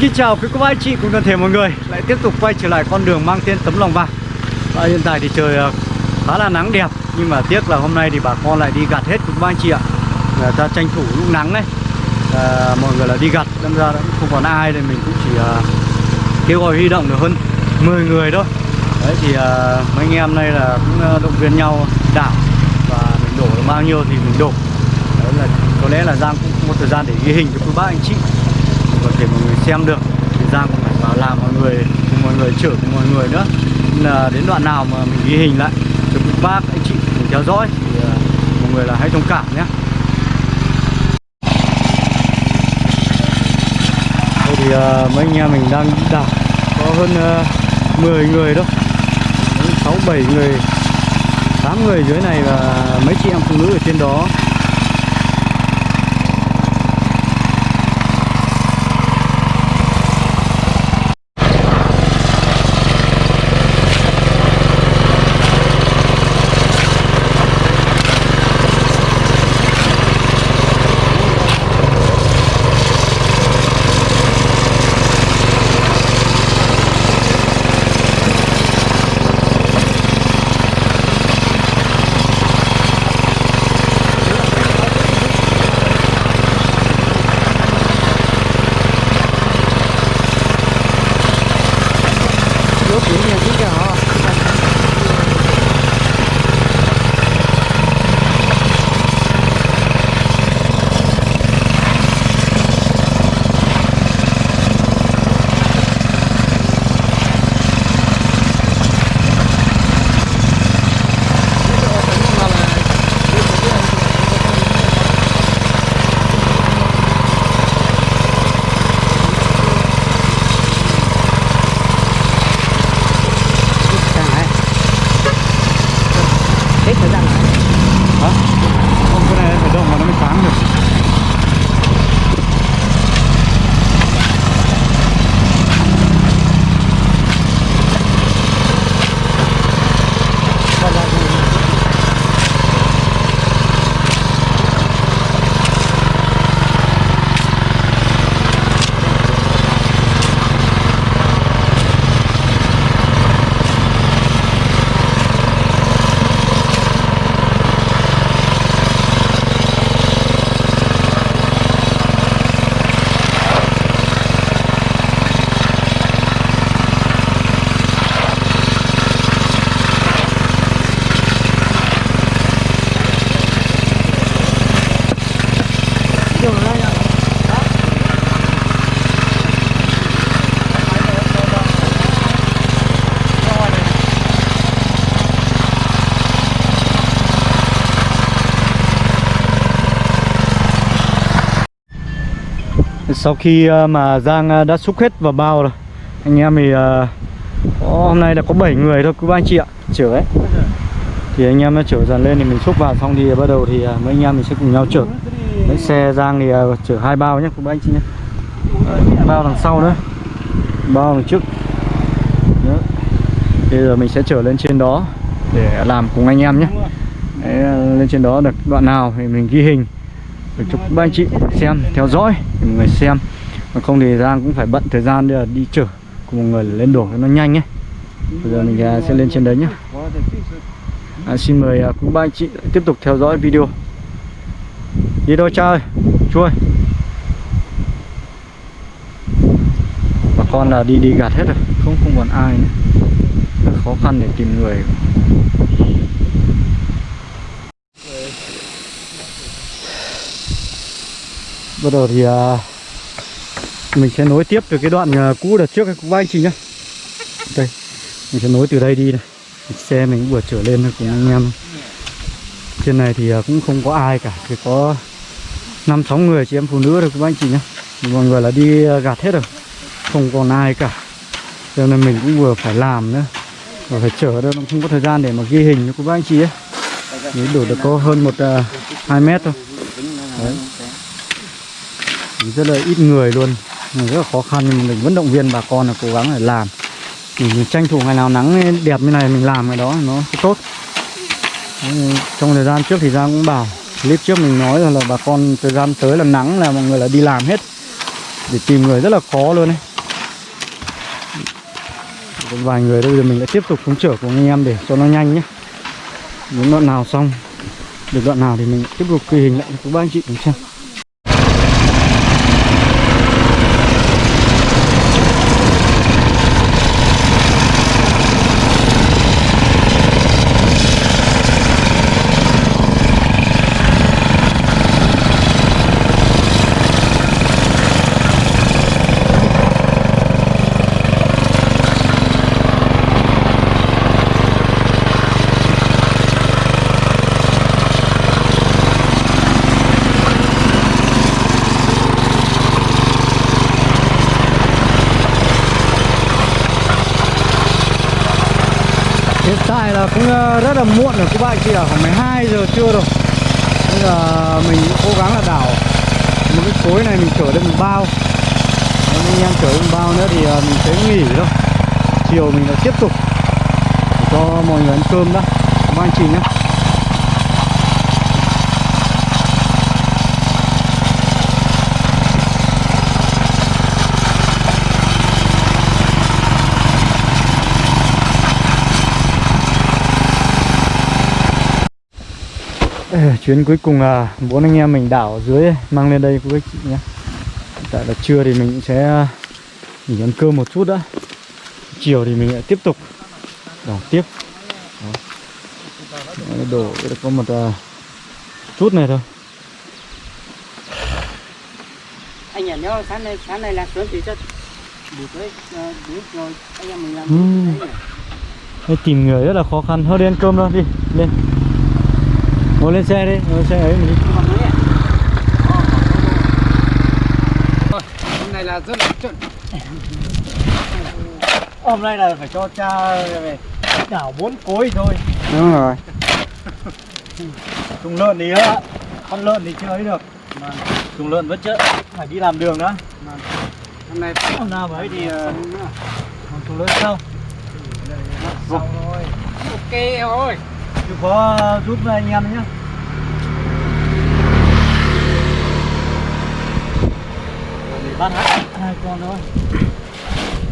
kính chào quý cô bác anh chị cùng toàn thể mọi người. Lại tiếp tục quay trở lại con đường mang tên tấm lòng vàng. Và hiện tại thì trời ờ, khá là nắng đẹp nhưng mà tiếc là hôm nay thì bà con lại đi gặt hết quý cô bác anh chị ạ. Người ta tranh thủ lúc nắng đấy à, ờ, mọi người là đi gặt đâm ra cũng không còn ai nên mình cũng chỉ uh, kêu gọi huy động được hơn 10 người thôi. Đấy thì uh, mấy anh em này là cũng uh, động viên nhau đảo và mình đổ được bao nhiêu thì mình đổ. Đấy là có lẽ là Giang cũng không có thời gian để ghi hình cho quý bác anh chị có thể mọi người xem được. Thì Giang cũng phải vào làm mọi người cùng mọi người chở cùng mọi người nữa. Nên là đến đoạn nào mà mình ghi hình lại cho quý bác anh chị cùng theo dõi thì ờ, mọi người là hãy thông cảm nhé. Đây thì uh, mấy anh em mình đang đảo có hơn ờ, uh, 10 người đâu. 6 7 người 8 người dưới này và mấy chị em phụ nữ ở trên đó. Sau khi ờ, mà Giang ờ, đã xúc hết vào bao rồi Anh em thì ờ, có, hôm nay là có 7 người thôi cứ ba anh chị ạ Chở ấy. Thì anh em nó chở dần lên thì mình xúc vào xong thì bắt đầu thì mấy anh em mình sẽ cùng nhau chở. Đấy, xe Giang thì chở hai bao nhé quý ba anh chị nhé Bao đằng sau nữa Bao đằng trước. Đó. Bây giờ mình sẽ chở lên trên đó Để làm cùng anh em nhé Đấy, lên trên đó được đoạn nào thì mình ghi hình để cho các anh chị xem theo dõi để mọi người xem. Mà không thì Giang cũng phải bận thời gian để đi chở cùng mọi người lên đổ cho nó nhanh nhé. Bây giờ mình à, sẽ lên trên đấy nhé. À, xin mời à, quý ba anh chị tiếp tục theo dõi video. Đi đâu cha ơi chui. Bà con là đi đi gạt hết rồi. Không không còn ai nữa. Khó khăn để tìm người. Bắt đầu thì uh, mình sẽ nối tiếp từ cái đoạn uh, cũ đợt trước các anh chị nhá. Đây mình sẽ nối từ đây đi này. Xe mình cũng vừa trở lên thôi cùng anh em trên này thì uh, cũng không có ai cả chỉ có năm sáu người chị em phụ nữ thôi các anh chị nhá. Mọi người là đi uh, gạt hết rồi không còn ai cả. Cho nên mình cũng vừa phải làm nữa và phải chở đâu không có thời gian để mà ghi hình cho các anh chị ấy. Đấy, đổ được có hơn một uh, hai mét thôi. Đấy rất là ít người luôn. Rất là khó khăn nhưng mà mình vẫn động viên bà con là cố gắng để làm. Mình tranh thủ ngày nào nắng đẹp như này mình làm cái đó nó tốt. Trong thời gian trước thì Giang cũng bảo clip trước mình nói là, là bà con thời gian tới là nắng là mọi người là đi làm hết. Để tìm người rất là khó luôn đấy Còn vài người đây bây giờ mình lại tiếp tục xuống chở của anh em để cho nó nhanh nhé. Đến đoạn nào xong Được đoạn nào thì mình tiếp tục ghi hình lại cho các bác anh chị cùng xem Hiện tại là cũng ờ, rất là muộn rồi các bạn chị là Khoảng 12 giờ trưa rồi. Bây giờ mình cố gắng là đảo Một cái khối này, mình chở được một bao. Nếu anh em chở được một bao nữa thì à, mình sẽ nghỉ thôi. Chiều mình lại tiếp tục Để cho mọi người ăn cơm đó Các anh chị nhé. Chuyến cuối cùng là bốn anh em mình đảo dưới mang lên đây anh chị nhé. Tại là trưa thì mình sẽ à, nghỉ ăn cơm một chút đã. Chiều thì mình lại tiếp tục đảo tiếp. Đó. Đấy, đổ có một à, chút này thôi. Anh nhỉ nhớ sáng nay sáng nay là sớm thì rất buổi tối ờ, buổi rồi anh em mình làm đấy? Đây, tìm người rất là khó khăn. Thôi đi ăn cơm thôi đi lên ngồi lên xe đi ngồi lên xe ấy. Mình đi hôm nay là rất là chuẩn. Hôm nay là phải cho cha về đảo bốn cối thôi. Đúng rồi. Trùng lợn thì á, con lợn thì chưa ấy được. Mà trùng lợn vẫn chưa phải đi làm đường nữa hôm nay hôm nào mới thì ờ, trùng lợn sau ok rồi chịu có giúp anh em nhé. Để bắt hết. Hai con thôi.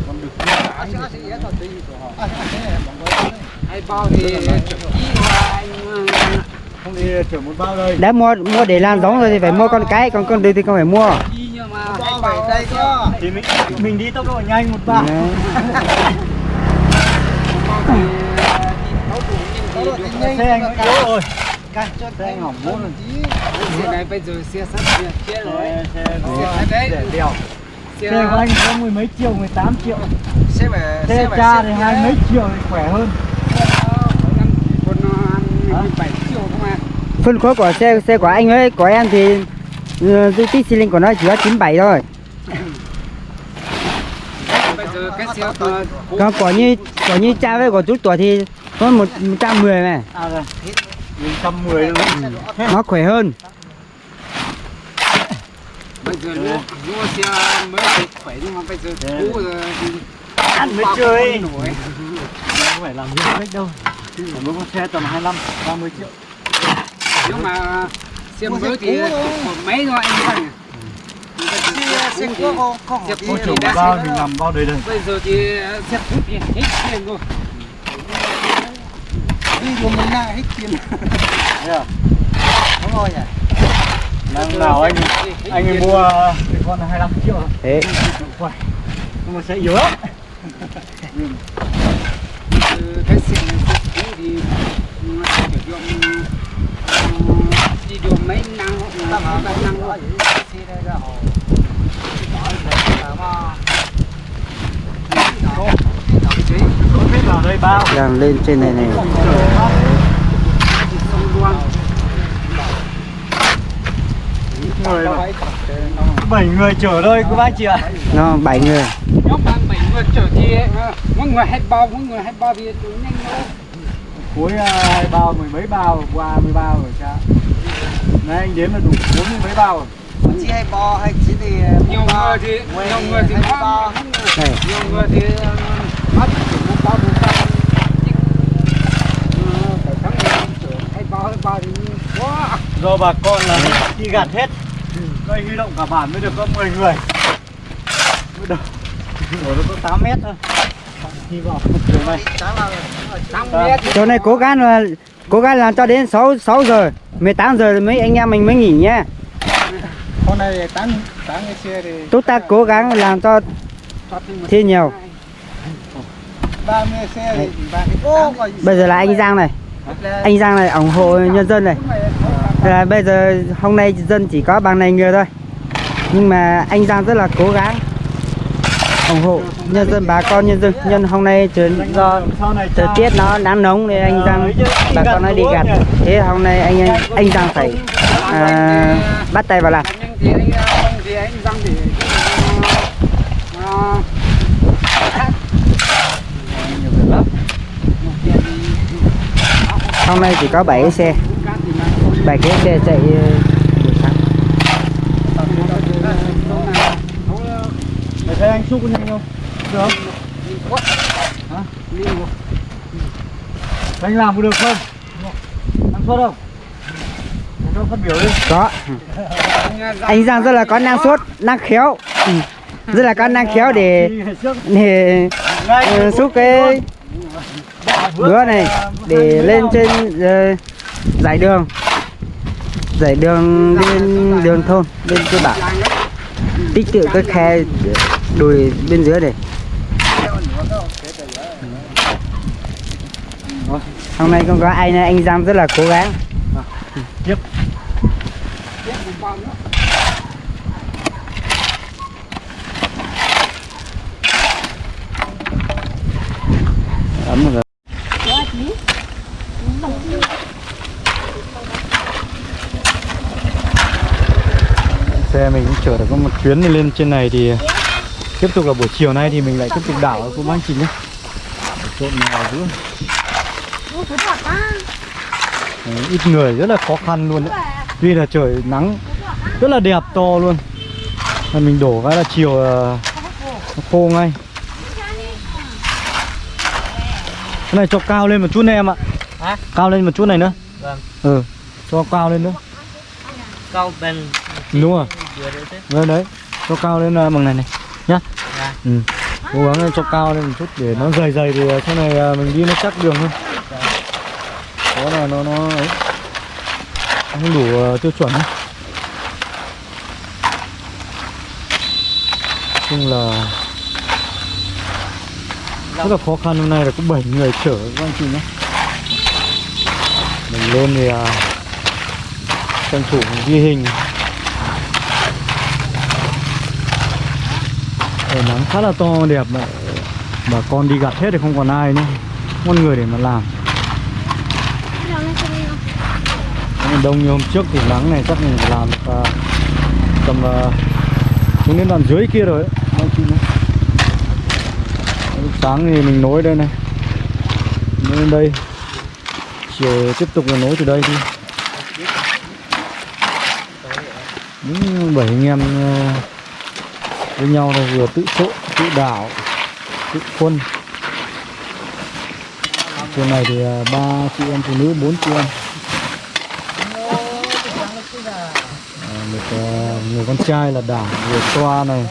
Con đực hai bao thì anh không đi chở một bao đây. Đã mua mua để làm giống rồi thì phải mua con cái còn con đực thì không phải mua. Đi thì mình mình đi tốc độ nhanh một bao xe anh yếu rồi xe anh hỏng bốn rồi. xe này bây giờ xe sắp xe kia rồi. Xe đấy. để đèo. Xe của anh có mười mấy triệu 18 triệu. Xe về xe cha thì hai mấy triệu thì khỏe hơn. Phân khối của xe xe của anh ấy của em thì dung tích xi lanh của nó chỉ có 97 thôi. Bây giờ cái xe của còn của như của như cha với của chú tuổi thì có một 110 này. À rồi. Mình trăm mười luôn. Nó khỏe hơn. Bây giờ mua xe mới khỏe nhưng mà bây giờ cũ rồi. ăn mới chơi. không phải làm việc cách đâu. Còn mỗi con xe tầm 25 30 triệu. Nếu mà xe mới thì một mấy thôi anh xe cũ thì xe cũ thì trời đã bao mình nằm bao đầy đây. Bây giờ thì xe cũ thì hết tiền rồi đi của mình là hết tiền Thế à? đúng rồi nhỉ. Năm nào anh anh ấy mua cái con 25 triệu thế. Khỏe Nhưng mà sẽ yếu lắm. Ừ, cái cũ thì ờ, đi đường mấy năm hoặc là ba năm thôi Không biết vào đây bao đang lên trên này này. Người bảy người chở thôi các bác chị ạ? Nó bảy người. Nhóm bạn bảy người chở thì ờ, mỗi người hai bao mỗi người hai bao thì nhanh thôi cuối à, hai bao mười mấy bao qua mười bao rồi cha. Đấy anh đếm là đủ bốn mươi mấy bao rồi. Chỉ hay bò hay chỉ thì nhiều người thì nhiều người thì có này. Nhiều người thì ờ, do bà con là đi gạt hết. Đây huy động cả bản mới được có 10 người. Mới được. Ủa nó có 8 mét thôi. Chiều nay Năm mét chỗ này cố gắng là cố gắng làm cho đến 6 6 giờ 18 giờ mấy anh em mình mới nghỉ nhá Hôm nay tán cái xe thì chúng ta cố gắng làm cho thi nhiều 30 xe thì bây giờ là anh Giang này. Anh Giang này ủng hộ nhân dân này. là bây giờ hôm nay dân chỉ có bằng này người thôi. Nhưng mà anh Giang rất là cố gắng ủng hộ nhân dân bà con nhân dân. Nhân hôm nay trời do sau này thời tiết nó nắng nóng nên anh Giang bà con nói đi gặt thế hôm nay anh anh, anh Giang phải à, bắt tay vào làm nhưng thì anh không thì anh răng thì ờ, hôm nay chỉ có 7 cái xe 7 cái xe chạy ờ, buổi sáng Mày thấy anh xúc nhanh không? Được không? Hả? Anh làm có được không? Năng suất không? Để cho phát biểu đi có anh Giang rất là có năng suất năng khéo ừ. rất là có năng khéo để để ờ, xúc cái bữa này để lên trên ờ, giải đường. Giải đường lên đường thôn lên cơ bản. Tích tụ cái khe đùi bên dưới này. Hôm nay không có anh anh Giang rất là cố gắng Tiếp Ấm rồi Xe mình cũng chở được có một chuyến đi lên trên này thì Tiếp tục là buổi chiều nay thì mình lại tiếp tục đảo ở cô bác chị nhé. Trộn nào giữa Đấy, ít người rất là khó khăn luôn đấy. Tuy là trời nắng rất là đẹp to luôn. Mà mình đổ cái là chiều ờ, nó khô ngay. Cái này cho cao lên một chút này em ạ. Hả? Cao lên một chút này nữa. Vâng. Ừ, cho cao lên nữa. Câu bên Đúng rồi đấy Đấy đấy, cho cao lên ờ, bằng này này. Nhá. Dạ. Ừ. Cố gắng cho cao lên một chút để nó dày dày thì ờ, sau này ờ, mình đi nó chắc đường hơn. Đó là nó nó ấy. Không đủ tiêu chuẩn ấy. chung là rất là khó khăn. Hôm nay là có 7 người chở các anh chị nhé mình lên thì à, tranh thủ ghi hình Trời nắng khá là to đẹp mà. Bà con đi gặt hết thì không còn ai nữa. Con người để mà làm. Đông như hôm trước thì nắng này chắc mình phải làm được, à, tầm à, xuống đến đoạn dưới kia rồi lúc sáng thì mình nối đây này. Nối lên đây. Chiều tiếp tục là nối từ đây đi. Những bảy anh em à, với nhau là vừa tự trộn tự đảo tự quân. Trên này thì à, ba chị em phụ nữ bốn chị em. À, một à, người con trai là đảo vừa xoa này.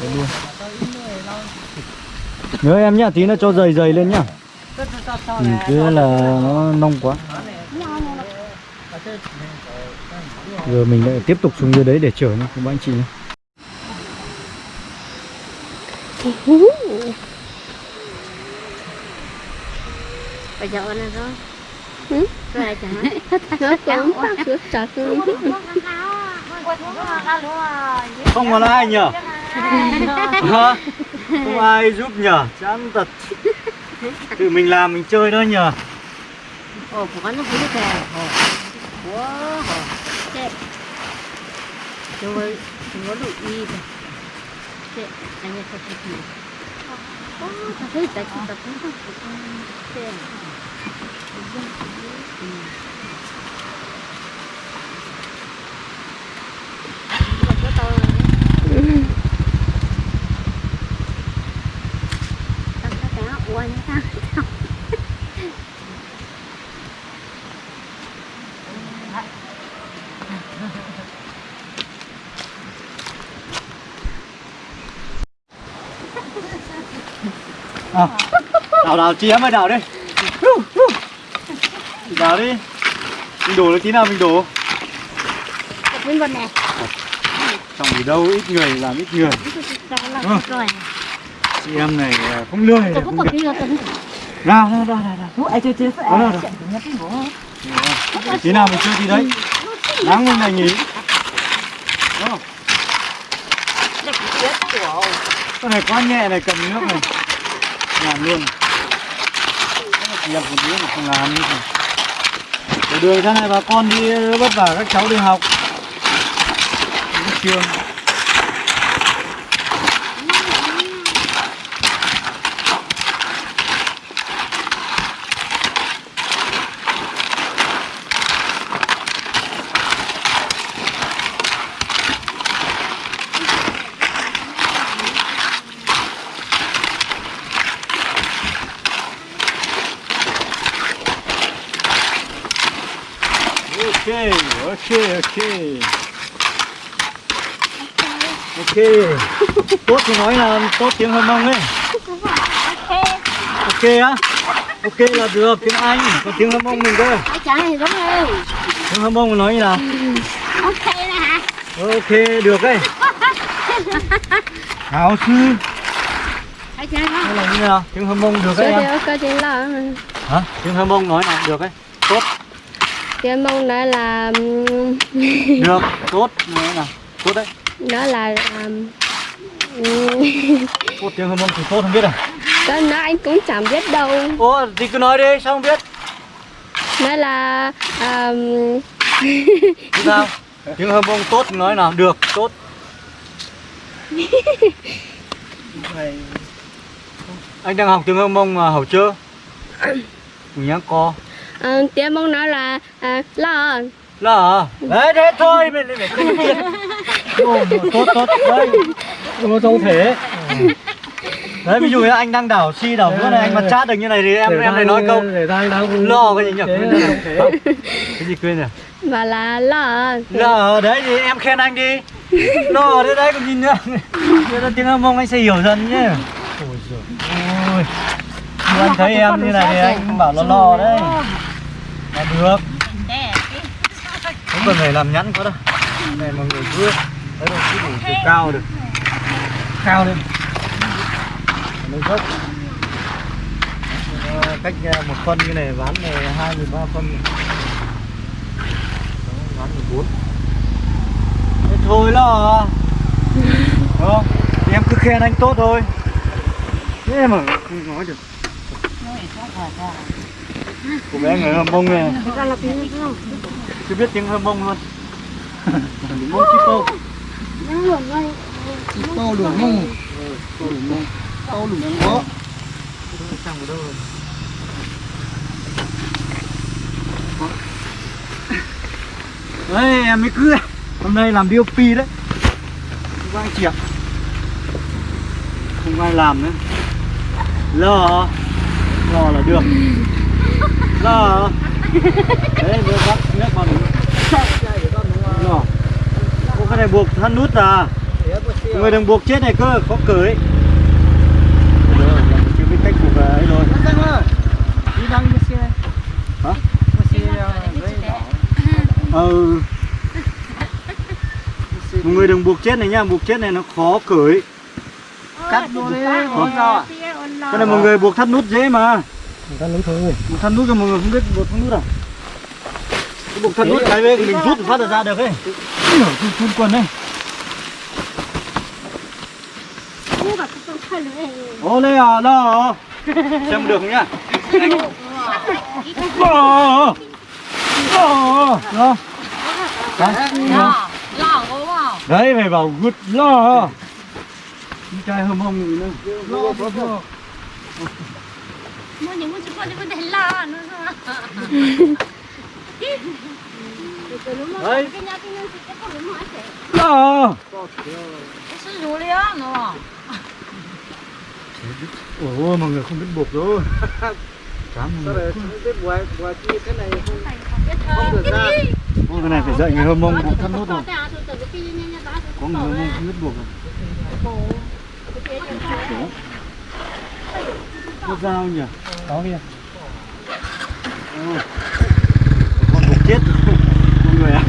Đấy luôn. Nhớ em nhá tí nó cho dày dày lên nhá. Ừ, chứ là nó nông quá. Giờ mình lại tiếp tục xuống dưới đấy để chở nhá các anh chị nhé Bây giờ anh rồi. Ừ? Rồi chả. Nó cũng phát sữa sạch không còn ai nhở Hả? không ai giúp nhở chán thật tự mình làm mình chơi thôi nhở Ồ, của nó cũng kìa. Ồ. Wow. Chết. Rồi, nó đủ y rồi. Chết, anh ấy sao chết nhỉ? Ồ, sao thấy tại chị tập cũng không Chết. Quanh ta. à đào em ơi đào đi. Đào đi. Mình đổ được tí nào mình đổ. Bên bên này. trong gì đâu ít người làm ít người. Rồi. chị em này à, không lười Tôi không có được nào nào nào nào nào ai chơi chơi nào nào tí nào mình chơi tí đấy. Nắng lên này nhỉ. Đúng không? con này quá nhẹ này cầm nước này. Làm luôn nhập một đứa mà không làm như thế Để đường ra này bà con đi vất vả các cháu đi học. Đến trường ok ok ok ok. Tốt thì nói là tốt tiếng hơn mông ấy ok á. Ok là được tiếng anh còn tiếng hơn mông mình cơ tiếng hơn mông nói như nào? Ok hả? ok được đấy. Hảo sư. Có. là như nào? Tiếng hơn mông được đấy em. Là hả? Tiếng hơn mông nói nào được đấy. Tốt. Thì mong nói là được tốt. Nói nào tốt đấy Nó là um, tốt tiếng hơn mông thì tốt không biết à? Cái nó anh cũng chẳng biết đâu. Ủa thì cứ nói đi sao không biết? Nó là um, sao? Tiếng hâm mông tốt nói nào được tốt. Anh đang học tiếng hâm mông mà hầu chưa? Mình nhá co. À, Tiếng mong nói là à, lo. Là à? đấy thế thôi mình lại phải tốt tốt đấy đừng có trông thế. Đấy ví dụ như anh đang đảo si đảo bữa này anh mà chat được như này thì em em lại nói câu để đang đang lo cái gì nhỉ? cái gì quên rồi Và là lo Lờ đấy thì em khen anh đi. Lờ đấy đấy còn nhìn nữa. Là tiếng âm mông anh sẽ hiểu dần nhé Ôi giời ôi anh thấy em như này thì anh bảo là lo đấy. Là được. Không cần phải làm nhẵn quá đâu. Này mọi người cứ Đấy đâu cứ đủ chiều cao được. Cao lên. Lên dốc Cách ờ, một phân như này ván này hai ba phân. Này. Đó, ván 14 Thế thôi là Đúng không? Thì em cứ khen anh tốt thôi. Thế mà không nói được. Cô bé người hâm mông này. Chưa biết tiếng hâm mông luôn. Mông chip Bao tô đủ mông Bao đủ mông Bao đủ mông đâu rồi Đấy em mới cứ Hôm nay làm DOP đấy. Không có ai chịu, Không ai làm nữa. Lò, lò là được. Lò, Đấy vừa bắt nước vào mình Ô cái này buộc thân nút à? Người đừng buộc chết này cơ giờ là chưa biết cách buộc ấy rồi. Đi xe. Hả? đỏ. Ừ. Mọi người đừng buộc chết này nha, buộc chết này nó khó cởi cắt vô đi không sao Cái này mọi người buộc thắt nút dễ mà. Ta lấy thôi. Buộc thắt nút cho mọi người không biết buộc thắt nút à? Cái buộc thắt nút cái bên mình rút phát ra được ấy Phun phun quần đây Ô lê à, đó Xem được nhá Đó Đó Đó Đấy, Lo, lo? Đấy phải bảo gút lo Đi trai hâm hông gì nữa lo lo lo Mua những cái con có thể lo con lo á, đúng không? Ủa mọi người không biết buộc đâu sao rồi lại không biết bùa bùa chi cái này không Không được ra. Ôi cái này phải dạy người hâm mông buộc thắt nút rồi. Có người hâm mông không biết buộc rồi Có dao nhỉ? Có kìa. Con buộc chết mọi người ạ.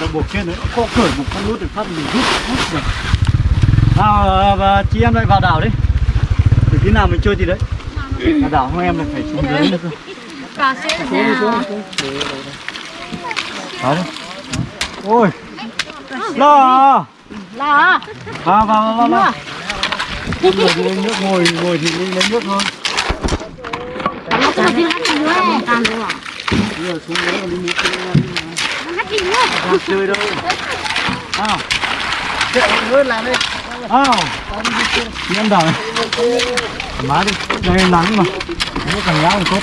Con buộc chết nữa. Có cởi một con nút được phát mình rút rút được. Nào và chị em lại vào đảo đi. Từ khi nào mình chơi gì đấy? Vào đảo không em lại phải xuống dưới nữa cơ. Cà sẽ nào. Đó đi. Ôi. Lo. Là. Vào vào vào vào. vào. Ngồi thì lấy nước ngồi ngồi thì lấy nước thôi. Nó cho đi hát gì nữa. Tàn rồi à? Bây giờ xuống đấy còn đi chơi đâu. Nào. Luôn làm đi. à, Đi ăn này. Má đi. Đây nắng mà. Nó càng ngáo thì tốt.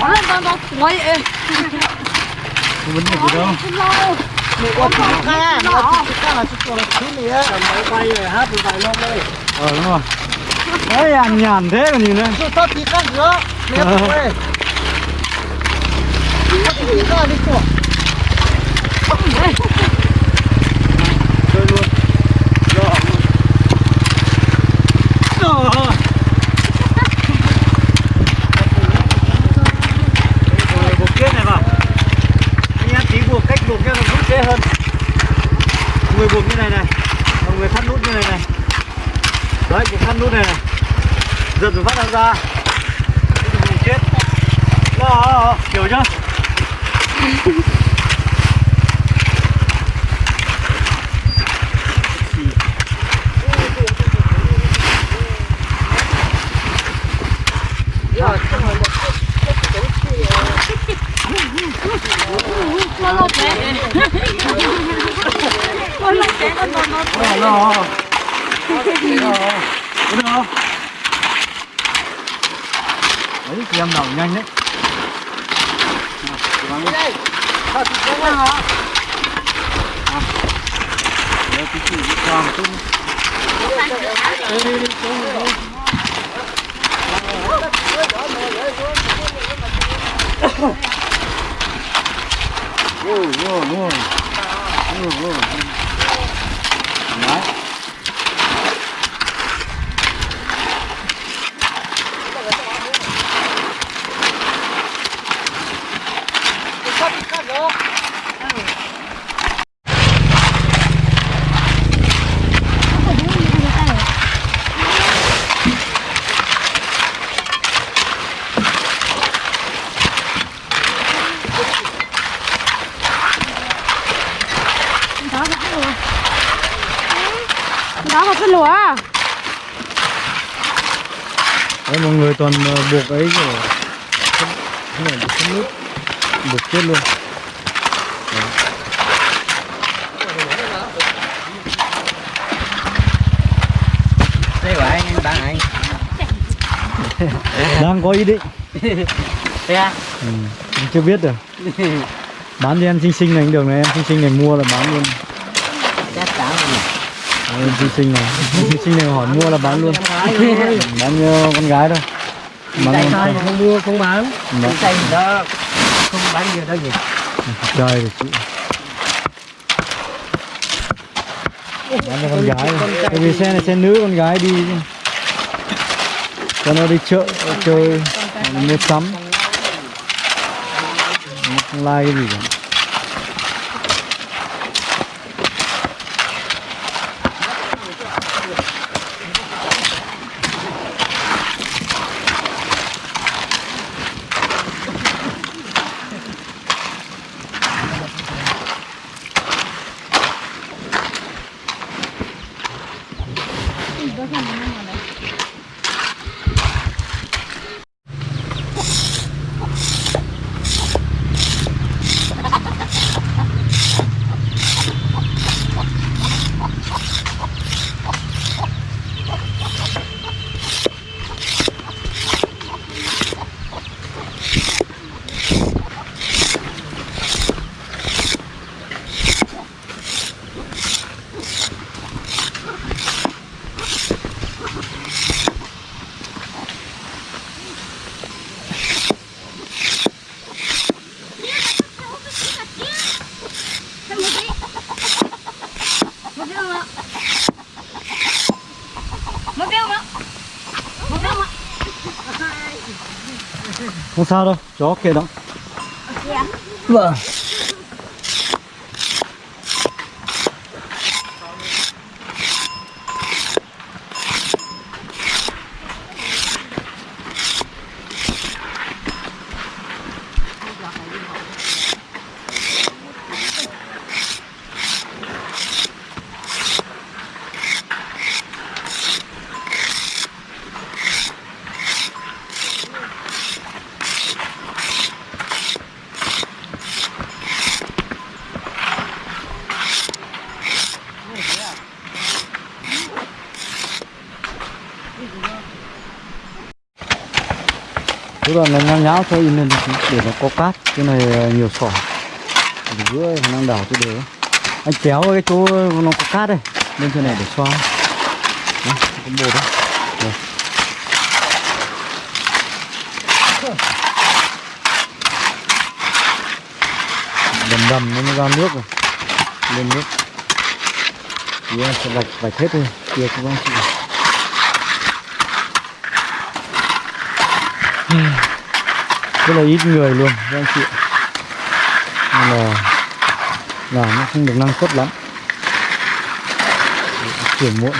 Nó nó nó quay ê. Không vấn đề gì đâu. Mày qua thì ca, nó ca là chỉ còn là thứ này á. Máy bay rồi hát rồi vài lông đây. Ờ đúng rồi. Đấy nhàn nhàn thế mà nhìn đây. Tôi thoát thì khác nữa. Mẹ ơi. Thoát đi của. Chơi luôn. Rồi. Rồi. Rồi buộc kết này vào. Anh em tí buộc cách buộc cho nó rút dễ hơn. Người buộc như này này. Còn người thắt nút như này này. Đấy, buộc thắt nút này này. Giật rồi phát ra ra. Chết. Đó, hiểu chưa? Đấy, thì em đầu nhanh đấy. Nào, cố gắng lên. Đấy, tí chỉ bị cho một chút nữa. Đi, đi, đi, xuống rồi, đi. Vô, vô, vô. Vô, vô. Đấy. Đó là cái lúa. Đấy, mọi người toàn ờ, buộc ấy rồi không không phải buộc không nút chết luôn Đây của anh, anh bạn anh. đang có ý định Thế à? ừ. chưa biết được bán cho em xinh xinh này cũng được này em xinh xinh này mua là bán luôn Chắc rồi. Đấy, em xinh xinh này xinh xinh này hỏi mua là bán luôn bán cho con gái thôi bán luôn thôi, không mua, không bán. Đó. Chạy đó, không bán nhiều đâu nhỉ. trời chị. Bán cho con gái bởi vì xe này xe nữ con gái đi. Cho nó đi chợ chơi mua sắm. Like cái gì cả không sao đâu chó kia đó. Vâng Cái đoạn này nhão nháo thôi in lên để nó có cát cái này nhiều sỏi giữa đang đảo cái đều anh kéo cái chỗ nó có cát đây lên trên này để xoa. Đó, có bột đấy. Rồi. đầm đầm nó mới ra nước rồi. Lên nước. Thì em sẽ vạch vạch hết thôi. Kia các bác chịu. Rất là ít người luôn các anh chị. Nên là làm nó không được năng suất lắm. Chuyển muộn.